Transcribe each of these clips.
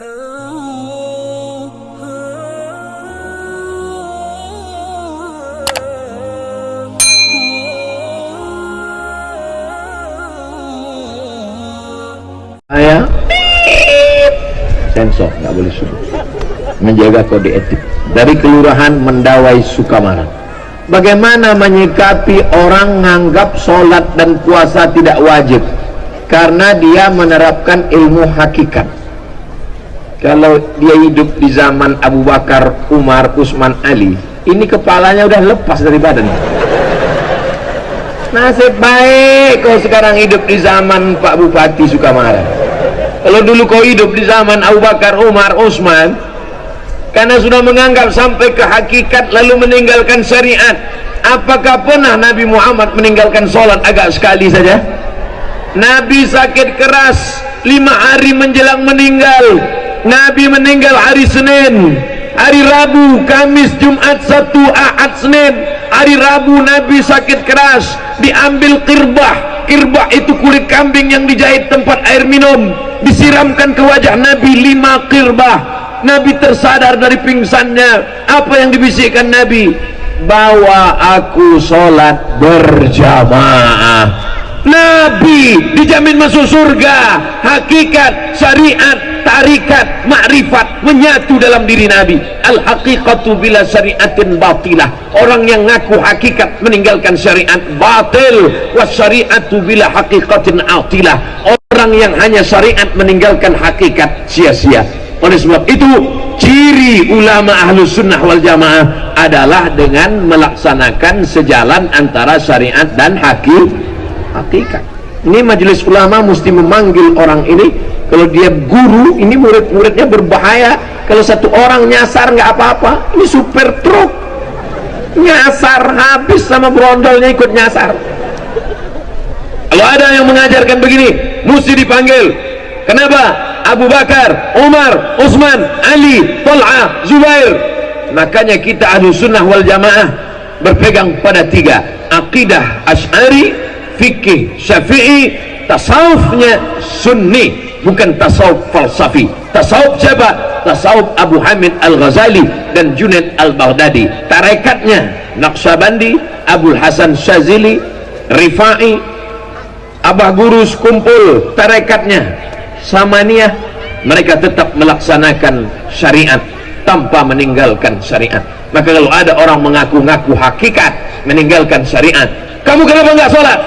sensor nggak boleh suruh menjaga kode etik. Dari kelurahan Mendawai Sukamara bagaimana menyikapi orang menganggap sholat dan puasa tidak wajib? Karena dia menerapkan ilmu hakikat kalau dia hidup di zaman Abu Bakar, Umar, Usman, Ali ini kepalanya udah lepas dari badan nasib baik kau sekarang hidup di zaman Pak Bupati Sukamara kalau dulu kau hidup di zaman Abu Bakar, Umar, Utsman, karena sudah menganggap sampai ke hakikat lalu meninggalkan syariat. Apakah pernah Nabi Muhammad meninggalkan sholat agak sekali saja? Nabi sakit keras lima hari menjelang meninggal. Nabi meninggal hari Senin, hari Rabu, Kamis, Jumat, Sabtu, Ahad, Senin. Hari Rabu Nabi sakit keras, diambil kirbah. Kirbah itu kulit kambing yang dijahit tempat air minum. Disiramkan ke wajah Nabi lima kirbah. Nabi tersadar dari pingsannya. Apa yang dibisikkan Nabi? Bawa aku sholat berjamaah. Nabi dijamin masuk surga. Hakikat syariat tarikat makrifat menyatu dalam diri Nabi. Al haqiqatu bila syariatin batilah. Orang yang ngaku hakikat meninggalkan syariat batil. Was syariatu bila haqiqatin atilah. Orang yang hanya syariat meninggalkan hakikat sia-sia. Oleh sebab itu ciri ulama ahlu sunnah wal jamaah adalah dengan melaksanakan sejalan antara syariat dan hakikat hakikat. Ini majelis ulama mesti memanggil orang ini kalau dia guru ini murid-muridnya berbahaya. Kalau satu orang nyasar nggak apa-apa. Ini super truk. Nyasar habis sama brondolnya ikut nyasar. Kalau ada yang mengajarkan begini mesti dipanggil. Kenapa? Abu Bakar, Umar, Utsman, Ali, Talha, Zubair. Makanya kita ahlu sunnah wal jamaah berpegang pada tiga. Akidah ash'ari fikih syafi'i tasawufnya sunni bukan tasawuf falsafi. Tasawuf siapa? tasawuf Abu Hamid Al-Ghazali dan Junaid Al-Baghdadi. Tarekatnya Naqsyabandi Abu Hasan Syazili Rifai Abah Gurus kumpul tarekatnya. Samaniyah mereka tetap melaksanakan syariat tanpa meninggalkan syariat. Maka kalau ada orang mengaku-ngaku hakikat meninggalkan syariat kamu kenapa enggak sholat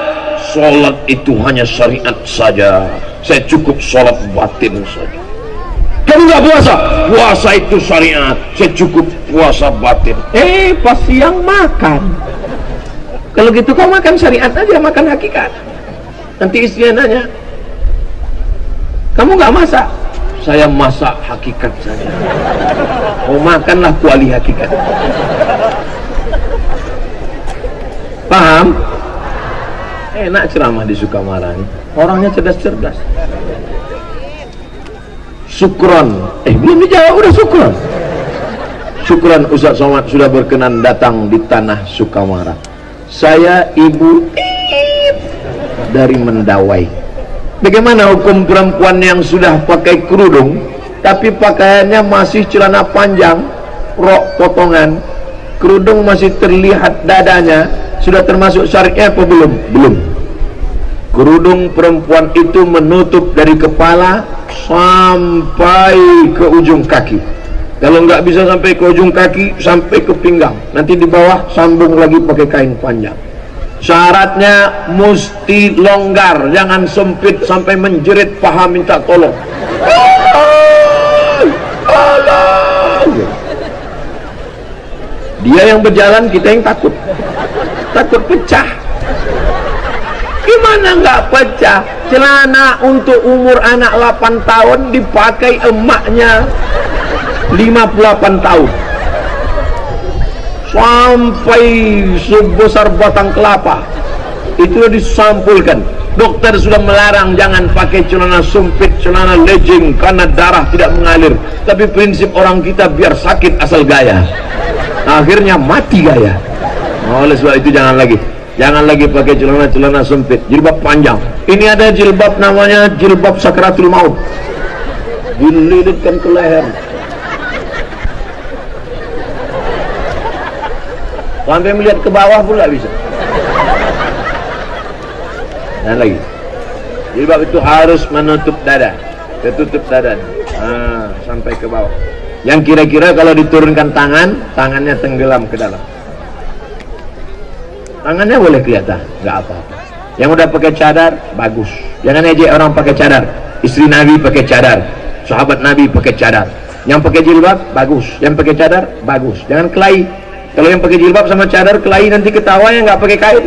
sholat itu hanya syariat saja. Saya cukup sholat batin saja. Kamu nggak puasa? Puasa itu syariat. Saya cukup puasa batin. Eh pas siang makan. Kalau gitu kau makan syariat aja makan hakikat. Nanti istrinya nanya kamu nggak masak? Saya masak hakikat saja. Oh makanlah kuali hakikat. Paham enak ceramah di Sukamara ini. Orangnya cerdas-cerdas. Sukron eh belum dijawab udah Sukron Syukran Ustaz Somad sudah berkenan datang di tanah Sukamara. Saya ibu dari Mendawai. Bagaimana hukum perempuan yang sudah pakai kerudung tapi pakaiannya masih celana panjang rok potongan kerudung masih terlihat dadanya sudah termasuk syariah apa belum? belum. Kerudung perempuan itu menutup dari kepala sampai ke ujung kaki. Kalau nggak bisa sampai ke ujung kaki sampai ke pinggang. Nanti di bawah sambung lagi pakai kain panjang. Syaratnya mesti longgar jangan sempit sampai menjerit paha minta tolong. Dia yang berjalan kita yang takut takut pecah gimana nggak pecah? Celana untuk umur anak 8 tahun dipakai emaknya 58 tahun. Sampai sebesar batang kelapa. Itu disampulkan. Dokter sudah melarang jangan pakai celana sempit celana legging karena darah tidak mengalir. Tapi prinsip orang kita biar sakit asal gaya. Akhirnya mati gaya oleh sebab itu jangan lagi. Jangan lagi pakai celana-celana sempit. Jilbab panjang. Ini ada jilbab namanya jilbab sakratul maut. Dililitkan ke leher. Sampai melihat ke bawah pula bisa. Dan lagi. Jilbab itu harus menutup dada. Tertutup dada. Nah, sampai ke bawah. Yang kira-kira kalau diturunkan tangan tangannya tenggelam ke dalam tangannya boleh kelihatan nggak apa-apa. Yang udah pakai cadar bagus. Jangan aja orang pakai cadar. Istri Nabi pakai cadar. Sahabat Nabi pakai cadar. Yang pakai jilbab bagus. Yang pakai cadar bagus. Jangan kelahi. Kalau yang pakai jilbab sama cadar kelahi nanti ketawa yang nggak pakai kain.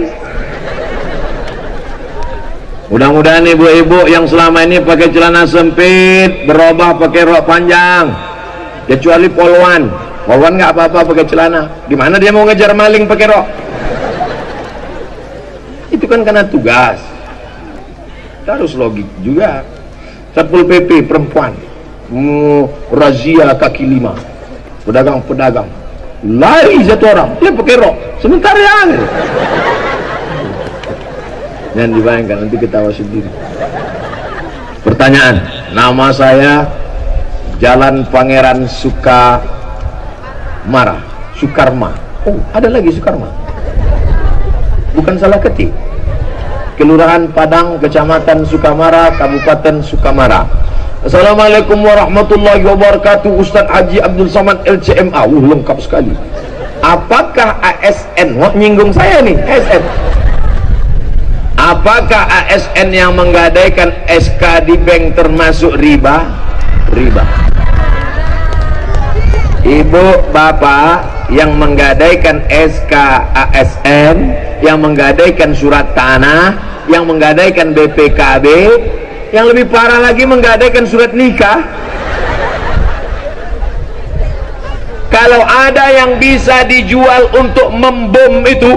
Mudah-mudahan ibu-ibu yang selama ini pakai celana sempit berubah pakai rok panjang. Kecuali polwan. Polwan nggak apa-apa pakai celana. Gimana dia mau ngejar maling pakai rok itu kan karena tugas. Harus logik juga. Satpol pp perempuan. Mau razia kaki lima. Pedagang-pedagang. Lari satu orang. Dia pakai rok. Sementara yang Jangan dibayangkan nanti ketawa sendiri. Pertanyaan, nama saya Jalan Pangeran Suka Mara, Sukarma. Oh, ada lagi Sukarma. Bukan salah ketik. Kelurahan Padang, Kecamatan Sukamara, Kabupaten Sukamara. Assalamualaikum warahmatullahi wabarakatuh Ustaz Haji Abdul Samad LCMA uh, lengkap sekali. Apakah ASN Wah nyinggung saya nih ASN apakah ASN yang menggadaikan SK di bank termasuk riba? Riba. Ibu bapak yang menggadaikan SK ASN yang menggadaikan surat tanah yang menggadaikan BPKB yang lebih parah lagi menggadaikan surat nikah. Kalau ada yang bisa dijual untuk membom itu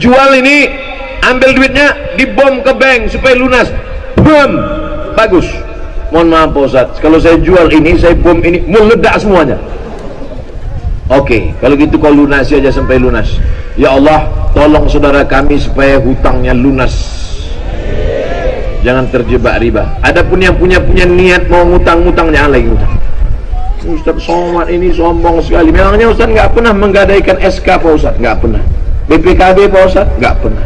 jual ini ambil duitnya dibom ke bank supaya lunas. Bom! Bagus. Mohon maaf Pak Ustaz kalau saya jual ini saya bom ini meledak semuanya oke okay, kalau gitu kau lunasi aja sampai lunas. Ya Allah tolong saudara kami supaya hutangnya lunas. Jangan terjebak riba. Adapun yang punya punya niat mau ngutang-ngutang jangan lagi ngutang. Ustaz Somad ini sombong sekali. Memangnya Ustaz nggak pernah menggadaikan SK Pak Ustaz? Nggak pernah. BPKB Pak Ustaz? Nggak pernah.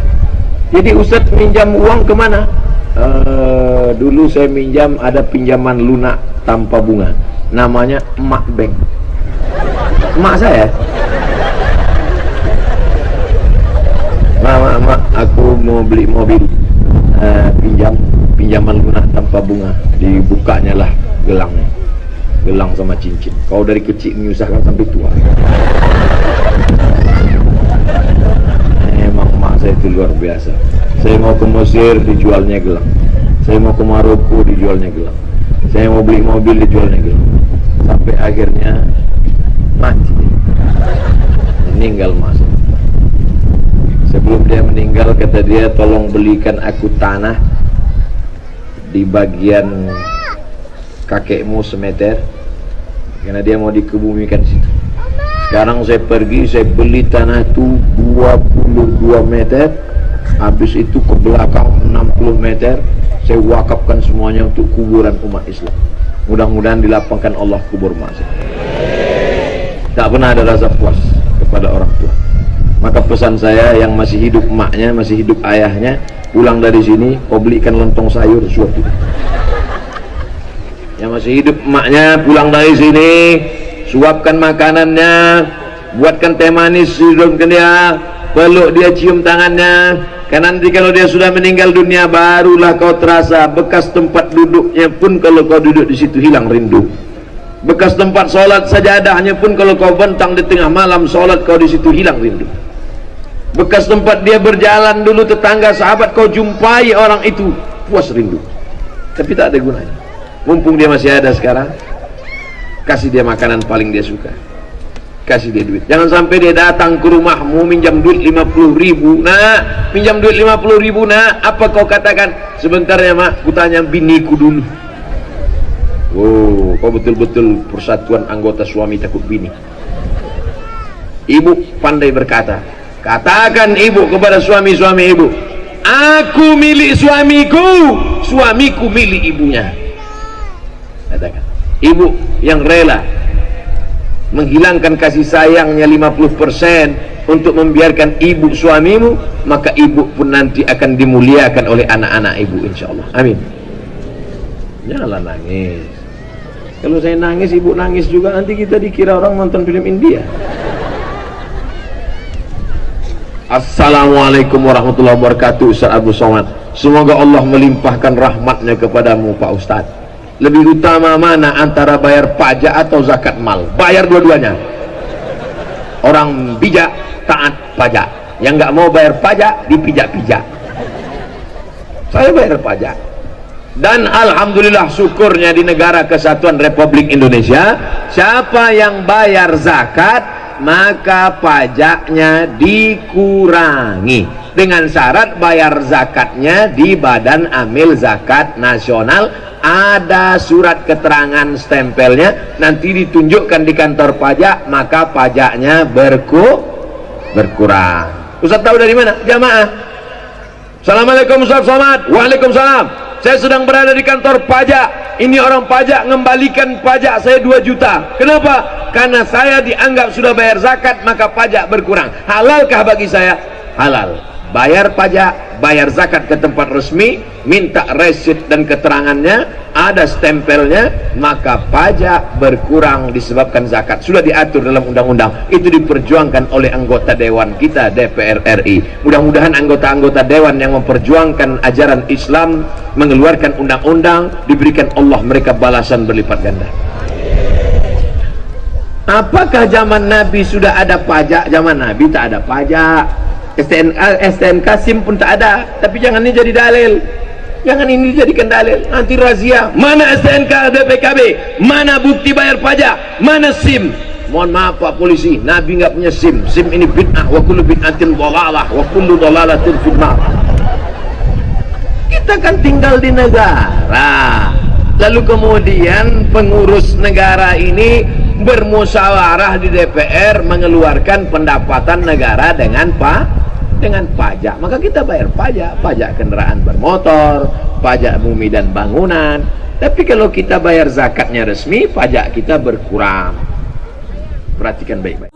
Jadi Ustaz minjam uang ke mana? Uh, dulu saya minjam ada pinjaman lunak tanpa bunga. Namanya emak bank emak saya? Mak, mak, aku mau beli mobil uh, pinjam pinjaman lunak tanpa bunga. Dibukanya lah gelangnya gelang sama cincin. Kau dari kecil menyusahkan sampai tua. Saya itu luar biasa. Saya mau ke Mesir dijualnya gelang. Saya mau ke Maroko dijualnya gelang. Saya mau beli mobil dijualnya gelang. Sampai akhirnya meninggal masa sebelum dia meninggal kata dia tolong belikan aku tanah di bagian kakekmu semeter karena dia mau dikebumikan situ. Sekarang saya pergi saya beli tanah itu 22 meter habis itu ke belakang 60 meter saya wakafkan semuanya untuk kuburan umat Islam. Mudah-mudahan dilapangkan Allah kubur masing tak pernah ada rasa puas kepada orang tua. Maka pesan saya yang masih hidup emaknya masih hidup ayahnya pulang dari sini kau belikan lontong sayur suatu yang masih hidup emaknya pulang dari sini suapkan makanannya buatkan teh manis hidungkan dia peluk dia cium tangannya. Karena nanti kalau dia sudah meninggal dunia barulah kau terasa bekas tempat duduknya pun kalau kau duduk di situ hilang rindu bekas tempat sholat sajadahnya pun kalau kau bentang di tengah malam sholat kau di situ hilang rindu bekas tempat dia berjalan dulu tetangga sahabat kau jumpai orang itu puas rindu. Tapi tak ada gunanya. Mumpung dia masih ada sekarang kasih dia makanan paling dia suka. Kasih dia duit. Jangan sampai dia datang ke rumahmu minjam duit 50 ribu. Nah minjam duit 50 ribu nah apa kau katakan? Sebentar ya mak. Kutanya biniku dulu oh kau betul-betul persatuan anggota suami takut bini. Ibu pandai berkata katakan ibu kepada suami-suami ibu aku milik suamiku suamiku milik ibunya katakan ibu yang rela menghilangkan kasih sayangnya 50% untuk membiarkan ibu suamimu maka ibu pun nanti akan dimuliakan oleh anak-anak ibu insyaallah amin. Janganlah nangis kalau saya nangis ibu nangis juga nanti kita dikira orang nonton film India. Assalamualaikum warahmatullahi wabarakatuh Ustaz Abu Somad. Semoga Allah melimpahkan rahmatnya kepadamu Pak Ustaz. Lebih utama mana antara bayar pajak atau zakat mal? Bayar dua-duanya. Orang bijak taat pajak. Yang nggak mau bayar pajak dipijak-pijak. Saya bayar pajak dan Alhamdulillah syukurnya di negara kesatuan Republik Indonesia siapa yang bayar zakat maka pajaknya dikurangi. Dengan syarat bayar zakatnya di badan amil zakat nasional ada surat keterangan stempelnya nanti ditunjukkan di kantor pajak maka pajaknya berku berkurang. Ustaz tahu dari mana? jamaah. Assalamualaikum Ustaz Somad. Waalaikumsalam saya sedang berada di kantor pajak ini orang pajak mengembalikan pajak saya 2 juta kenapa? karena saya dianggap sudah bayar zakat maka pajak berkurang halalkah bagi saya? halal bayar pajak, bayar zakat ke tempat resmi, minta resit dan keterangannya, ada stempelnya, maka pajak berkurang disebabkan zakat. Sudah diatur dalam undang-undang. Itu diperjuangkan oleh anggota dewan kita DPR RI. Mudah-mudahan anggota-anggota dewan yang memperjuangkan ajaran Islam mengeluarkan undang-undang diberikan Allah mereka balasan berlipat ganda. Apakah zaman Nabi sudah ada pajak? Zaman Nabi tak ada pajak. STNK, STNK SIM pun tak ada. Tapi jangan ini jadi dalil. Jangan ini dijadikan dalil. Nanti razia. Mana STNK BPKB mana bukti bayar pajak? Mana SIM? Mohon maaf Pak Polisi. Nabi nggak punya SIM. SIM ini bid'ah wa kullu bid'atin dhalalah wa kullu dhalalatin fitnah. Kita kan tinggal di negara. Lalu kemudian pengurus negara ini bermusyawarah di DPR mengeluarkan pendapatan negara dengan Pak dengan pajak maka kita bayar pajak. Pajak kendaraan bermotor pajak bumi dan bangunan. Tapi kalau kita bayar zakatnya resmi pajak kita berkurang. Perhatikan baik-baik